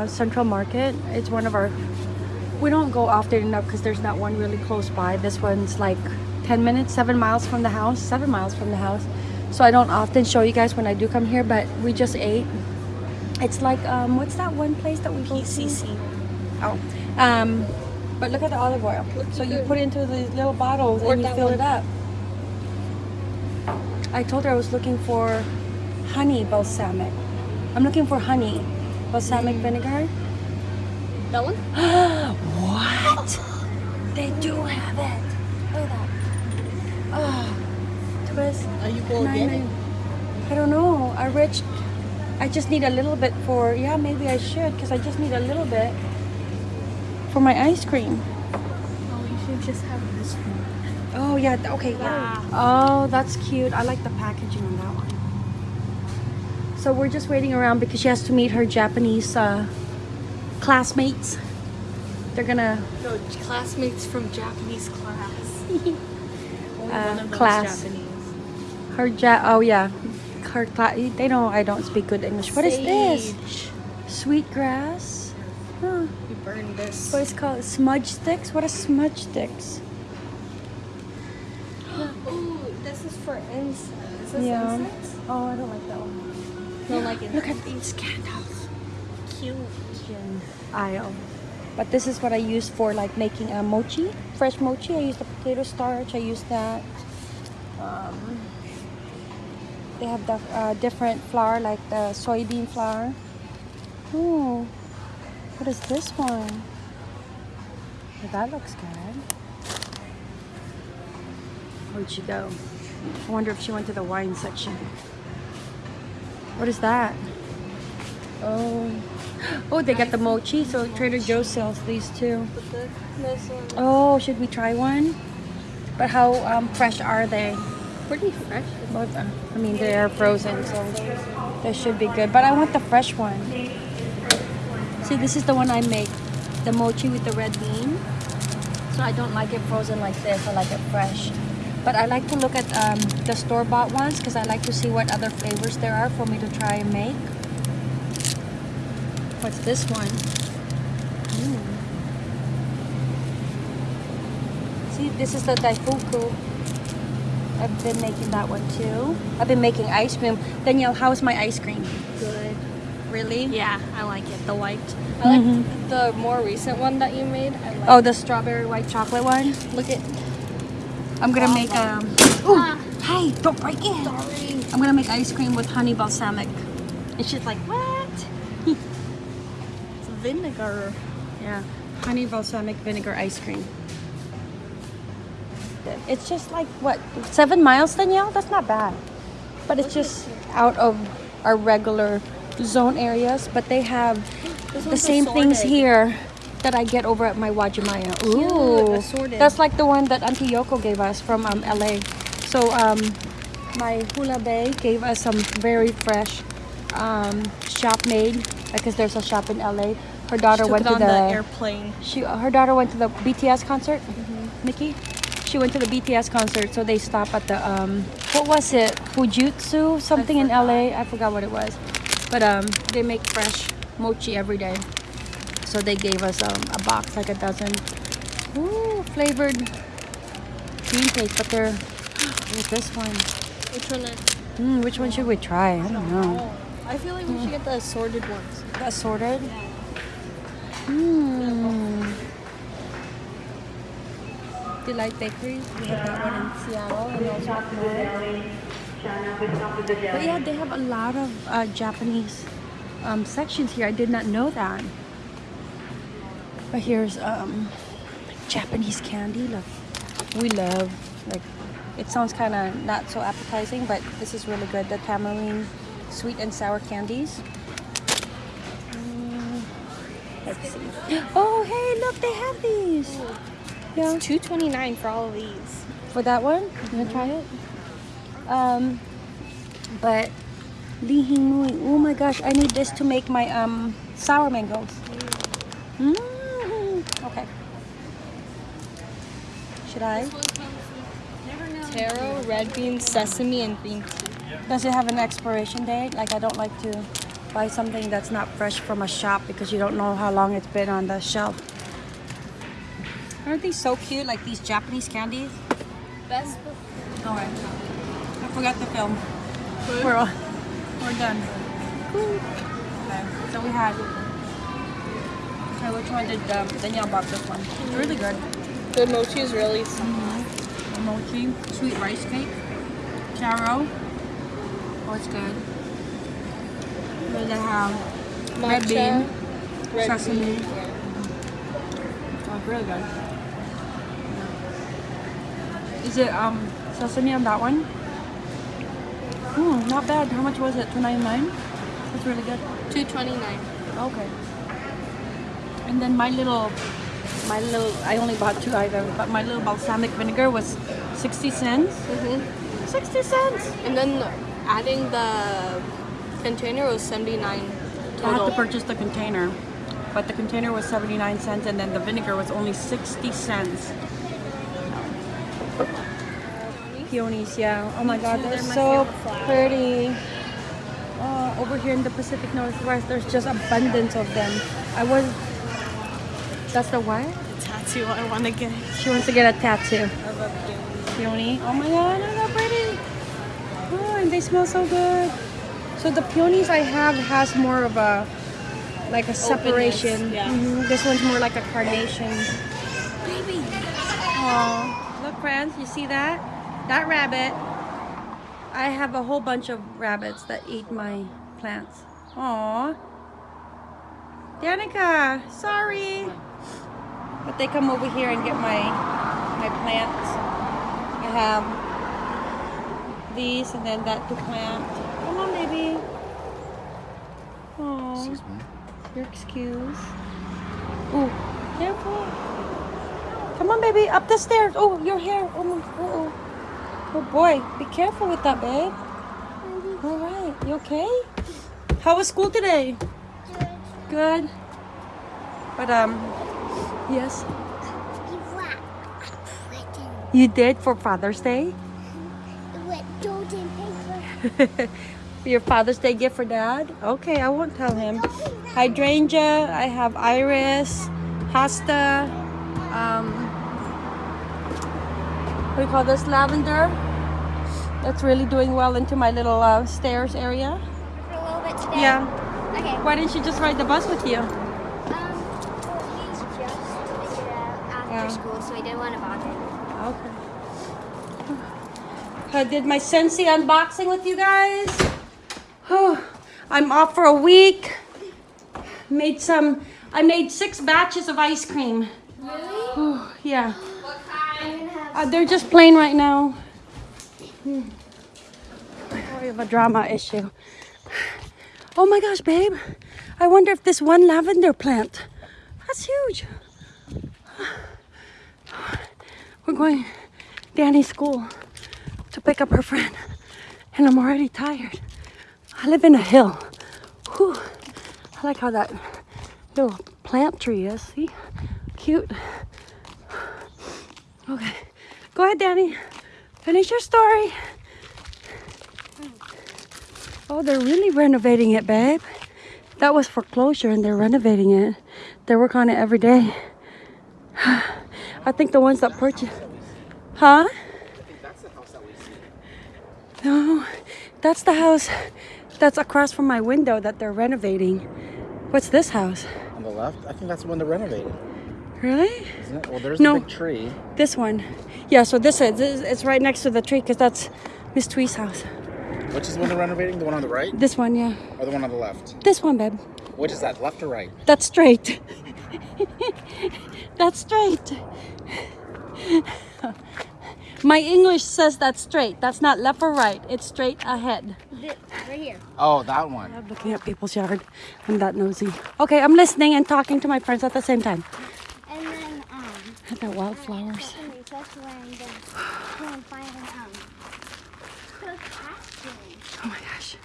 uh, Central Market. It's one of our. We don't go often enough because there's not one really close by. This one's like 10 minutes, 7 miles from the house, 7 miles from the house. So I don't often show you guys when I do come here, but we just ate. It's like, um, what's that one place that we go to? PCC. Oh. Um, but look at the olive oil. Looks so you put it into these little bottles Or and you fill one. it up. I told her I was looking for honey balsamic. I'm looking for honey balsamic vinegar. That one? what? They do have it. Look at that. Oh, twist. Are you going to get it? I don't know. I reached. I just need a little bit for. Yeah, maybe I should because I just need a little bit for my ice cream. Oh, you should just have this one. Oh yeah. Okay. Yeah. Oh, that's cute. I like the packaging on that one. So we're just waiting around because she has to meet her Japanese uh, classmates. They're gonna No, classmates from Japanese class. Uh, class. Japanese. her ja. Oh yeah. Her class. They don't. I don't speak good English. What is this? Sage. Sweet grass. Huh. You burn this. What is it called? Smudge sticks? What are smudge sticks? Ooh, this is for insects. Is this Yeah. insects? Oh, I don't like that one. Like. Look at these candles. cute. Aisle. But this is what I use for like making a mochi, fresh mochi. I use the potato starch. I use that. Um, they have the uh, different flour, like the soybean flour. Ooh, what is this one? Oh, that looks good. Where'd she go? I wonder if she went to the wine section. What is that? Oh, oh, they got the mochi. So Trader Joe's sells these too. But the, this one. Oh, should we try one? But how um, fresh are they? Pretty fresh. Both, uh, I mean, they are frozen, so they should be good. But I want the fresh one. See, this is the one I make, the mochi with the red bean. So I don't like it frozen like this. I like it fresh. But I like to look at um, the store-bought ones because I like to see what other flavors there are for me to try and make. What's this one? Ooh. See, this is the daifuku. I've been making that one too. I've been making ice cream. Danielle, how's my ice cream? Good. Really? Yeah, I like it. The white. I like Mhm. the more recent one that you made. I like. Oh, the strawberry white chocolate one. look at. I'm gonna make um. Ooh, Ah. hey, don't break it. Sorry. I'm gonna make ice cream with honey balsamic. And she's like, what? It's vinegar. Yeah, honey balsamic vinegar ice cream. It's just like what seven miles, Danielle? That's not bad. But it's just out of our regular zone areas. But they have the same things here that I get over at my Uwajimaya. Ooh, assorted. that's like the one that Auntie Yoko gave us from um, LA. So um, my Hula Bay gave us some very fresh um, shop made because there's a shop in LA. Her daughter went to on the, the airplane. she her daughter went to the BTS concert. Nikki, she went to the BTS concert, so they stopped at the um, what was it? Fujitsu something in LA. I forgot what it was, but um, they make fresh mochi every day. So they gave us um, a box, like a dozen. Ooh, flavored green plates, but they're. What's this one? Which one? Is, Mm, which one should we try? I don't know. oh, I feel like we should get the assorted ones. the Assorted. Hmm. Delight Bakery. We have that one in Seattle and also up north. But yeah, they have a lot of uh, Japanese um, sections here. I did not know that. But here's um, Japanese candy. Look, we love like. It sounds kind of not so appetizing, but this is really good. The tamarind sweet and sour candies. Mm, Let's see. Oh, hey, look, they have these. Yeah. Two twenty nine for all of these. For that one? You wanna try it? Um, but Li Hing Mui. Oh my gosh, I need this to make my um sour mangoes. Mm. Okay. Should I? Taro, red beans, sesame, and green tea. Does it have an expiration date? Like I don't like to. buy something that's not fresh from a shop because you don't know how long it's been on the shelf. Aren't these so cute? Like these Japanese candies? Best Alright. I forgot the film. We're, all, we're done. Okay. So we had. Okay, which one did um, Danielle bought this one? It's really good. The mochi is really mochi, sweet rice cake, taro. Oh, it's good. Then they have red bean, red sesame. bean. Oh, it's really good. Is it um sesame on that one? Hmm, not bad. How much was it? Two ninety nine. That's really good. Two twenty nine. Okay. And then my little, my little, I only bought two items, but my little balsamic vinegar was 60 cents. Mm-hmm. 60 cents! And then adding the container was seventy nine I had to purchase the container, but the container was 79 cents and then the vinegar was only 60 cents. Peonies, yeah. Oh my god, they're They're so pretty. Oh, over here in the Pacific Northwest, there's just abundance of them. I was. That's the what? The tattoo I want to get. She wants to get a tattoo. of a peony. Peony. Oh my god, look how pretty. Oh, and they smell so good. So the peonies I have has more of a like a separation. yeah. Mhm, This one's more like a carnation. Baby. Oh, look, friends, you see that? That rabbit. I have a whole bunch of rabbits that eat my plants. Aw. Danica, sorry. But they come over here and get my my plants. I have these and then that to plant. Come on, baby. Oh, Excuse me. your excuse. Oh, careful. Come on, baby, up the stairs. Oh, your hair. Oh, my, oh, oh boy, be careful with that, babe. All right, you okay? How was school today? Good. Good. But um, yes, you did for Father's Day. With gold and paper. Your Father's Day gift for Dad. Okay, I won't tell him. Hydrangea. I have iris, hosta. Um, what do you call this? Lavender. That's really doing well into my little uh, stairs area. For a little bit today. Yeah. Okay. Why didn't you just ride the bus with you? Um, well, he's just figured it out after Yeah. School, so I didn't want to bother him. Okay. I did my Scentsy unboxing with you guys. Whew. I'm off for a week. Made some, I made six batches of ice cream. Really? Yeah. I'm. Uh, they're just plain right now. Hmm. We have a drama issue. Oh my gosh, babe. I wonder if this one lavender plant. That's huge. We're going Danny's school to pick up her friend. And I'm already tired. I live in a hill. Whew. I like how that little plant tree is. See? Cute. Okay. Go ahead, Danny. Finish your story. Oh, they're really renovating it, babe. That was foreclosure and they're renovating it. They work on it every day. I think the ones that purchased. Huh? I think that's the house that we see. no, that's the house that's across from my window that they're renovating. What's this house? On the left, I think that's the one they're renovating, Really? isn't it? Well, there's No. a big tree. This one. Yeah, so this is, this is it's right next to the tree because that's Miss Twee's house. Which is the one they're renovating? The one on the right This one, yeah. or the one on the left? This one, babe. Which is that, left or right? That's straight. that's straight. My English says that's straight. That's not left or right. It's straight ahead. Th- right here. Oh, that one. I'm looking at people's yard. I'm that nosy. Okay, I'm listening and talking to my friends at the same time. And then, um, Look at the wildflowers. in recess when I'm going to find an, um, cook costume. Oh my gosh.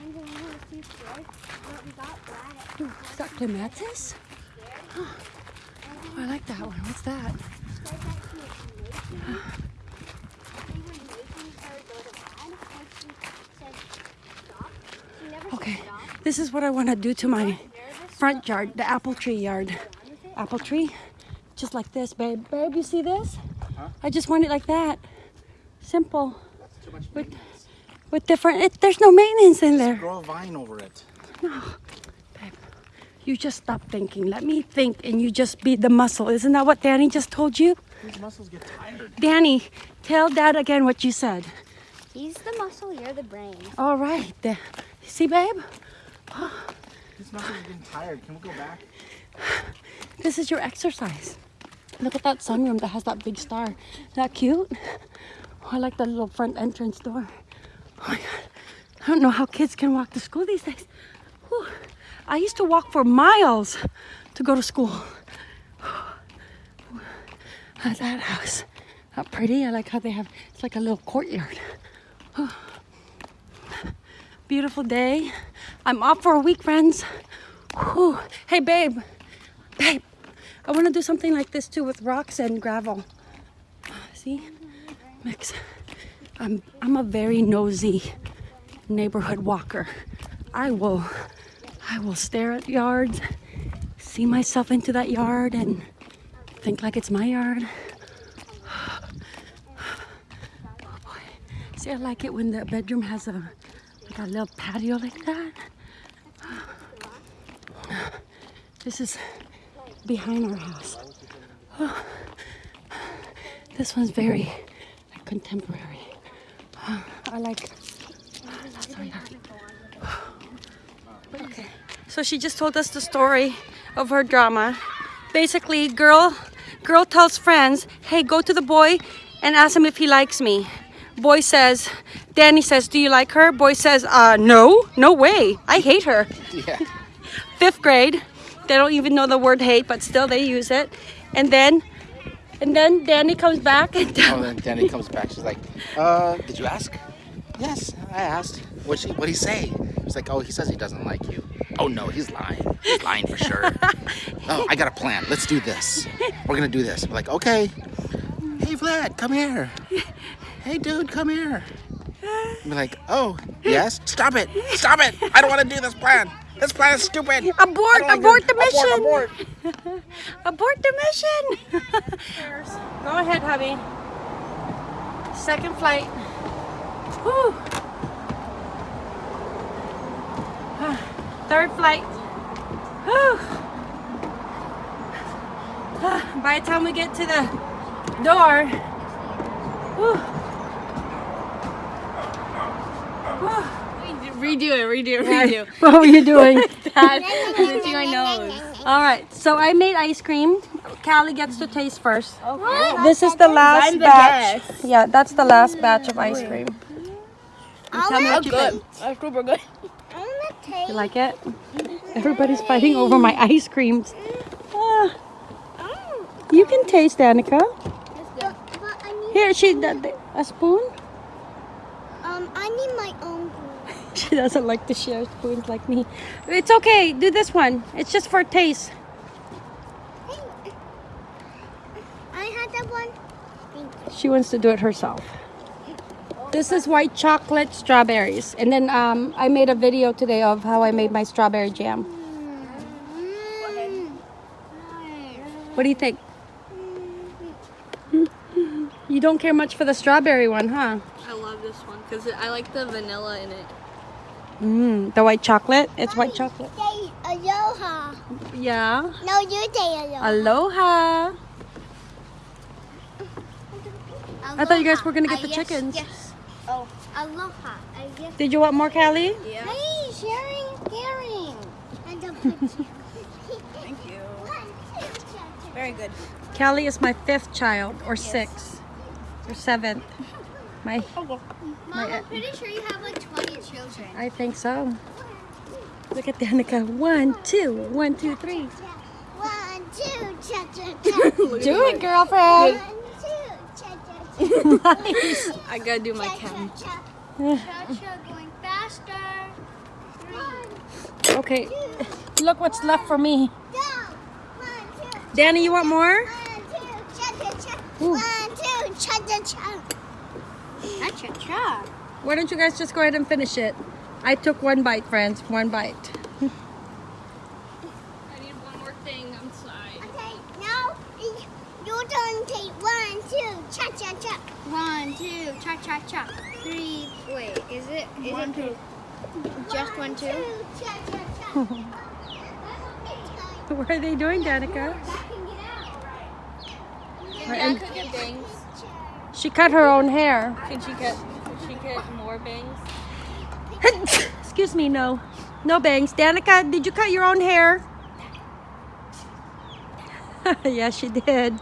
And then we have two stores, but we got that. Ooh, is that clematis? I like that one. What's that? Okay. This is what I want to do to my front yard, the apple tree yard. Apple tree, just like this, babe. Babe, you see this? I just want it like that. Simple. With, with different, it, there's no maintenance in there. Grow a vine over it. You just stop thinking. Let me think and you just be the muscle. Isn't that what Danny just told you? These muscles get tired. Danny, tell dad again what you said. He's the muscle, you're the brain. All right. Da- See, babe? These muscles are getting tired. Can we go back? This is your exercise. Look at that sunroom that has that big star. Isn't that cute? Oh, I like that little front entrance door. Oh my God. I don't know how kids can walk to school these days. Whew. I used to walk for miles to go to school. At that house. Not pretty. I like how they have, it's like a little courtyard. Beautiful day. I'm off for a week, friends. Hey, babe. Babe, I want to do something like this too with rocks and gravel. See? Mix. I'm I'm a very nosy neighborhood walker. I will I will stare at yards, see myself into that yard and think like it's my yard. Oh boy. See, I like it when the bedroom has a like a little patio like that. This is behind our house. Oh, this one's very like, contemporary. Oh, I like. That's our yard. So she just told us the story of her drama. Basically, girl, girl tells friends, "Hey, go to the boy and ask him if he likes me." Boy says, Danny says, "Do you like her?" Boy says, "Uh, no, no way. I hate her." Yeah. fifth grade. They don't even know the word hate, but still they use it. And then, and then Danny comes back and Oh, then Danny comes back. She's like, uh, did you ask? Yes, I asked. What she? What he say? She's like, oh, he says he doesn't like you. Oh no, he's lying. He's lying for sure. oh, I got a plan. Let's do this. We're gonna do this. I'm like, okay. Hey, Vlad, come here. Hey, dude, come here. I'm like, oh, yes. Stop it. Stop it. I don't want to do this plan. This plan is stupid. abort, I don't like abort the mission, Abort, abort. abort the mission. Go ahead, hubby. Second flight. Whew. Third flight. Whew. By the time we get to the door, whew. Whew. Redo it, redo it, redo. What were you doing? Dad, lifting my nose. All right, so I made ice cream. Callie gets to taste first. Okay. This is the last the batch. guest. Yeah, that's the last batch of ice cream. Tell me what you good. think. That's super good. I'm gonna take. You like it? Everybody's fighting over my ice creams. Ah, you can taste, Danica. but, but I need. Here, she a spoon. Um, I need my own. spoon. She doesn't like to share spoons like me. It's okay. Do this one. It's just for taste. I had that one. Thank you. She wants to do it herself. This is white chocolate strawberries. And then um, I made a video today of how I made my strawberry jam. What do you think? You don't care much for the strawberry one, huh? I love this one because I like the vanilla in it. Mm, the white chocolate? It's white chocolate. Say aloha. Yeah. No, you say aloha. Aloha. I thought you guys were gonna get Uh, the yes, chickens. Yes. Oh, aloha. I guess. Did you want more, Callie? Yeah. Hey, sharing, caring. And a picture. Thank you. One, two, three. Very good. Callie is my fifth child, or sixth, or seventh. My, Mom, My- I'm pretty sure you have like 20 children. I think so. Look at Danica. One, two, one, two, three. One, two, cha cha cha. Do it, girlfriend. One, two, cha cha cha. I gotta do my Cha count. cha cha. Cha cha going faster. Three, Okay, look what's left for me. down. One, two, Danny, you want more? one, two, cha cha cha. Ooh. One, two, cha cha cha. Cha cha cha. Why don't you guys just go ahead and finish it? I took one bite, friends. One bite. I need one more thing. I'm sorry. Okay, now y- your turn. Take one, two, cha cha cha. One, two, cha cha cha. Three. Wait, is it? Is it two? Just one, two. cha cha cha. What are they doing, Danica? Can get bangs? She cut her own hair. Can she get? Can she get more bangs? Excuse me, no. No bangs. Danica, did you cut your own hair? yes, she did.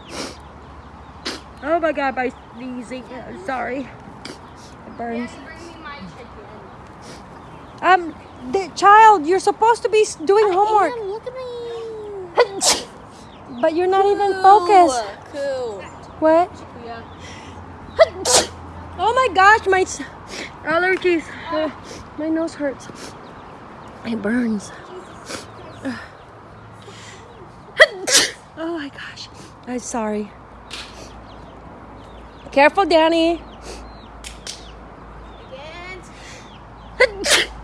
Oh my god, by sneezing. Uh, Sorry. It burns. Bring me my chicken. Um, the child, you're supposed to be doing homework. Damn, look at me. But you're not even focused. What? Yeah. Oh my gosh, my allergies. Uh, my nose hurts. It burns. oh my gosh. I'm sorry. Careful, Danny.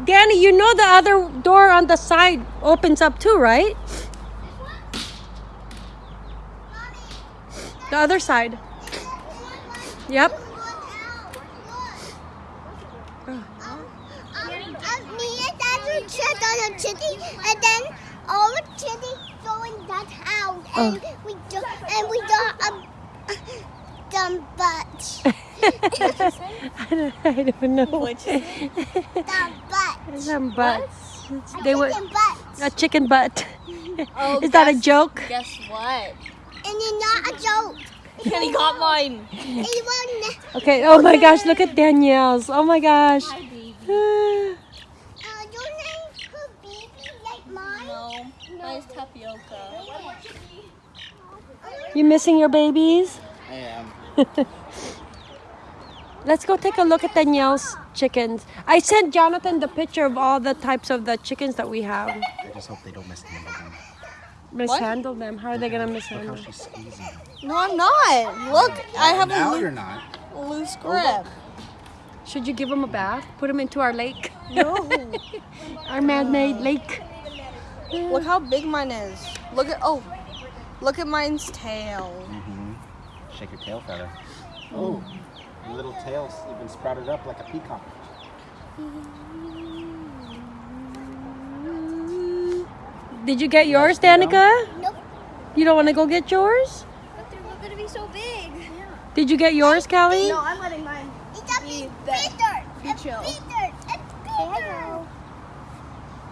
Danny, you know the other door on the side opens up too, right? The other side. Yep. Oh. Um, me and Dad will check on a chitty, and then all the chitty go in that house, and oh. we do, and we a dumb butt, I don't, I don't know. dumb butt, Dumb butts. It's- They were chicken butt, a chicken butt. Oh, Is that a joke? Guess what? and it's not a joke. And he got mine. It won't. Okay. Oh my gosh! Look at Danielle's. Oh my gosh. Hi, baby. Uh, your name could be like mine. No, mine's tapioca. You missing your babies? I am. Let's go take a look at Danielle's chickens. I sent Jonathan the picture of all the types of the chickens that we have. I just hope they don't mishandle them. Mishandle them. How are they gonna Look mishandle? how she's squeezing them. No, I'm not. Look, I have now a you're not. loo- loose oh, grip. Should you give them a bath? Put them into our lake, No. our man-made lake. Look how big mine is. Look at oh, look at mine's tail. Mm-hmm. Shake your tail feather. Oh, your little tail's even sprouted up like a peacock. Did you get yours, Danica? Nope. You don't want to go get yours? But they're not gonna be so big. Did you get yours, Callie? No, I'm letting mine. It's a Be big the- Peter. be It's chill. Peter. It's Peter.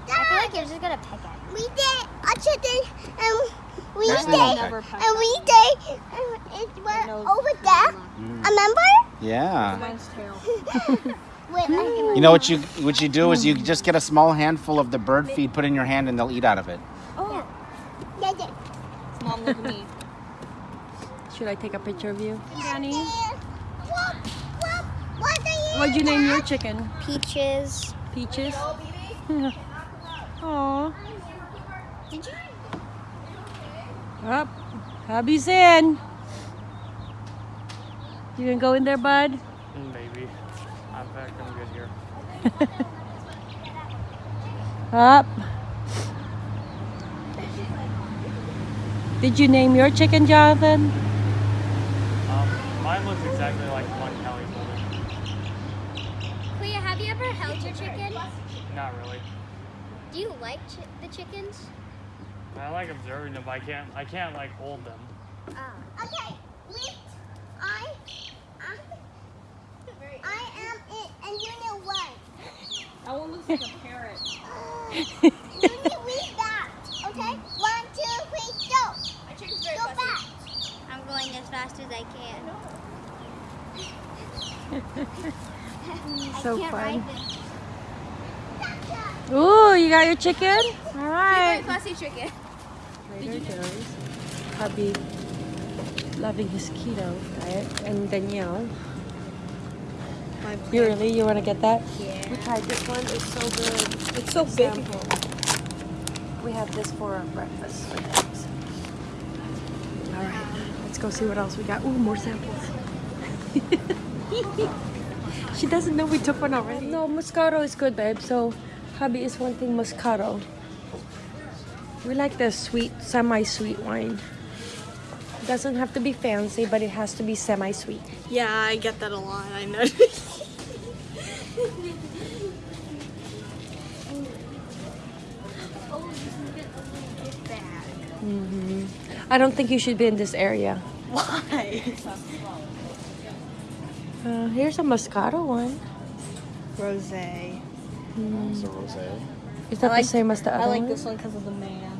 I feel like you're just gonna peck at it. We did a chicken and we There's did no never peck. peck. and we did and it went over there. Mm. Remember? Yeah. Mine's tail. Wait, let me You know what you what you do is you just get a small handful of the bird feed, put in your hand, and they'll eat out of it. Oh. Yeah, yeah. Mom, look at me. Should I take a picture of you, Danny? What? What? What are you? What'd you name your chicken? Peaches. Peaches. Aw. Did you? Up. Hubby's in. You gonna go in there, bud? Maybe. I'm back. I'm good here. Up. Did you name your chicken, Jonathan? Um, mine looks exactly like one Kelly told Clea, have you ever held your chicken? Not really. Do you like chi- the chickens? I like observing them, but I can't. I can't like hold them. Oh. Okay. Wait. I. I. I am it, and you know what? That one looks like a parrot. Uh, you need to read that. Okay. One, two, three, go. My chicken's very Go back. I'm going as fast as I can. So I can't fun. ride this. Ooh, you got your chicken? All right. Fussy chicken. Trader Joe's. Hubby loving his keto diet. And Danielle. You really? You want to get that? Yeah. We tried this one. It's so good. It's so big. We have this for our breakfast. All right. Let's go see what else we got. Ooh, more samples. She doesn't know we took one already. No, Moscato is good, babe. So, hubby is wanting Moscato. We like the sweet, semi-sweet wine. It Doesn't have to be fancy, but it has to be semi-sweet. Yeah, I get that a lot. I know. Mm -hmm. I don't think you should be in this area. Why? Uh, here's a Moscato one. Rose. It's a rosé. Is that like- the same as the other I like one? this one because of the man.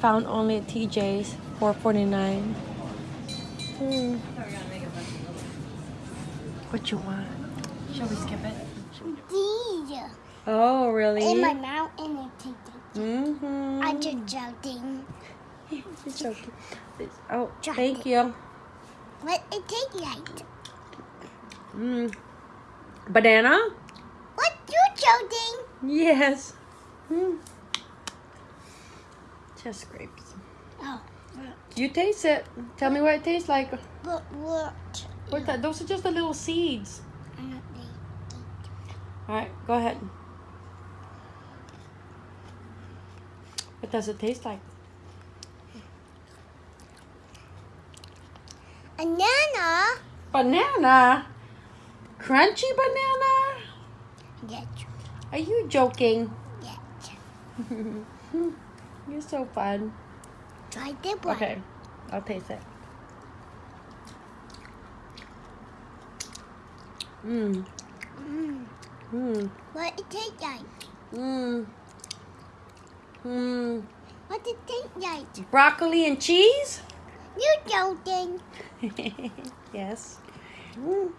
Found only at TJ's, four forty nine. Hmm. What you want? Shall we skip it? These Oh, really? in my mouth and it tastes. Mm-hmm. I'm just joking. It's so cute. It's- Oh, Try thank it. you. What it tastes like? Mm. Banana? What you joking? Yes. Mm. Just grapes. Oh, You taste it. Tell me what it tastes like. but what? What's that? Those are just the little seeds. I don't think. All right, go ahead. What does it taste like? Banana. Banana? Crunchy banana? Yes, Are you joking? yes. You're so fun. Try the one. Okay, I'll taste it. Mmm. Mm. Mmm. What it taste like? Mmm. Mmm. What it taste like? Broccoli and cheese? You're joking? yes. Mm.